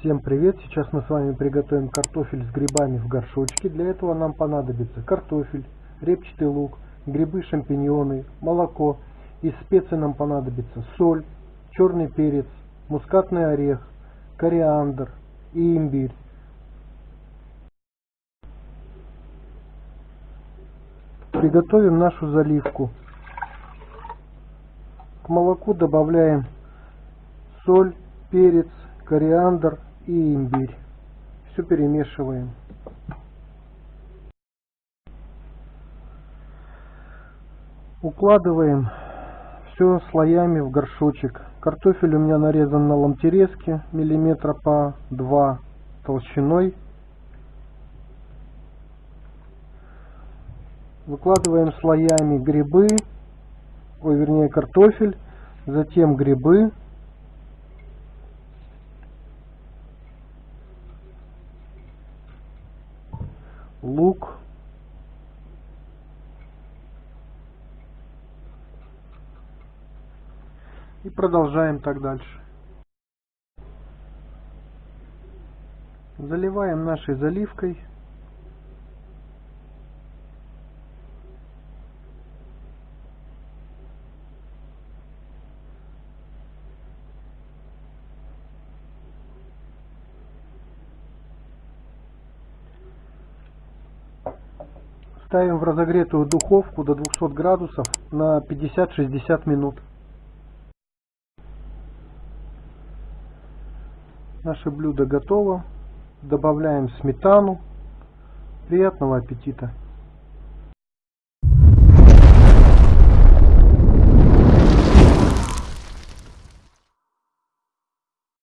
Всем привет! Сейчас мы с вами приготовим картофель с грибами в горшочке. Для этого нам понадобится картофель, репчатый лук, грибы, шампиньоны, молоко. Из специй нам понадобится соль, черный перец, мускатный орех, кориандр и имбирь. Приготовим нашу заливку. К молоку добавляем соль, перец, кориандр и имбирь. Все перемешиваем. Укладываем все слоями в горшочек. Картофель у меня нарезан на ломтерезки миллиметра по 2 толщиной. Выкладываем слоями грибы, ой, вернее картофель, затем грибы, лук и продолжаем так дальше. Заливаем нашей заливкой. Ставим в разогретую духовку до 200 градусов на 50-60 минут. Наше блюдо готово. Добавляем сметану. Приятного аппетита!